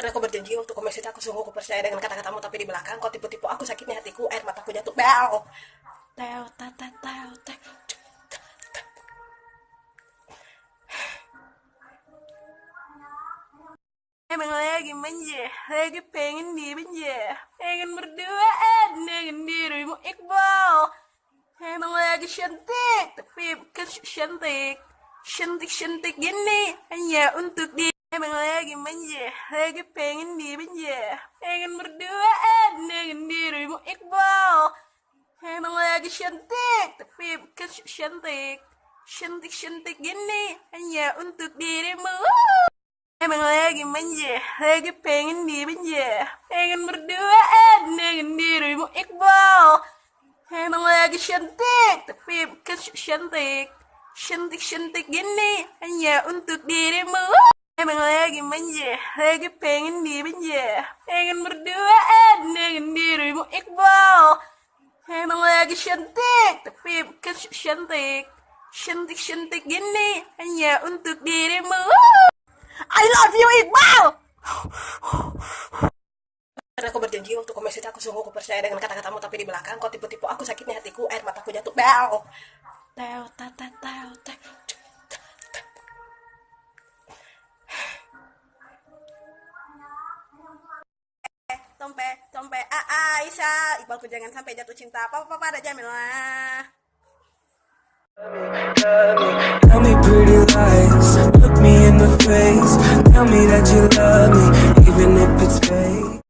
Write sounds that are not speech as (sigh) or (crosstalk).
Karena aku berjanji untuk komisi aku sungguh aku percaya dengan kata-katamu tapi di belakang kau tipu-tipu aku sakitnya hatiku air mataku jatuh. Bel teo teo teo teo (sighs) Emang lagi manja, lagi pengen dimanja Pengen berduaan dengan dirimu Iqbal. Emang lagi cantik, tapi bukan cantik. Cantik-cantik gini, hanya untuk dia Emang lagi manja, lagi pengen dimanja Pengen berduaan dengan dirimu Iqbal. Emang lagi cantik, tapi bukan cantik. Cantik-cantik gini, hanya untuk dirimu. Emang lagi manja, lagi pengen dimanja Pengen berduaan dengan dirimu Iqbal. Emang lagi cantik, tapi bukan cantik. Cantik-cantik gini, hanya untuk dirimu. manja, lagi pengen dimanja Pengen berduaan dengan dirimu Iqbal. Emang lagi cantik, tapi bukan cantik. Cantik-cantik gini, hanya untuk dirimu. I love you Iqbal! Karena aku berjanji untuk komisi aku sungguh aku percaya dengan kata-katamu tapi di belakang kau tipu-tipu aku sakitnya hatiku air mataku jatuh. Bel teo teo teo tompe tompe ah Aisyah Iqbalku jangan sampai jatuh cinta. Apa apa ada Jamil lah. Tell me pretty lies, look me in the face. Tell me that you love me, even